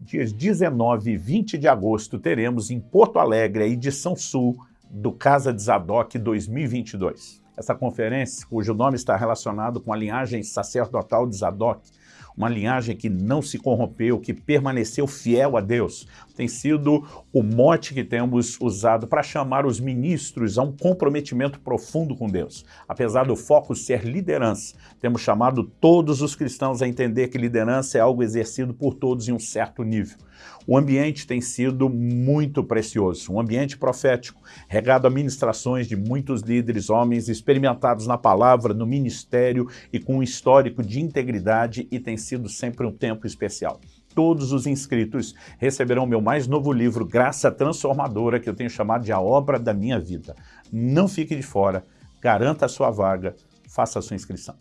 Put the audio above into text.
dias 19 e 20 de agosto, teremos em Porto Alegre a edição sul do Casa de Zadok 2022. Essa conferência, cujo nome está relacionado com a linhagem sacerdotal de Zadok, uma linhagem que não se corrompeu, que permaneceu fiel a Deus. Tem sido o mote que temos usado para chamar os ministros a um comprometimento profundo com Deus. Apesar do foco ser liderança, temos chamado todos os cristãos a entender que liderança é algo exercido por todos em um certo nível. O ambiente tem sido muito precioso, um ambiente profético, regado a ministrações de muitos líderes, homens experimentados na palavra, no ministério e com um histórico de integridade e tem sido sempre um tempo especial todos os inscritos receberão meu mais novo livro, Graça Transformadora, que eu tenho chamado de A Obra da Minha Vida. Não fique de fora, garanta a sua vaga, faça a sua inscrição.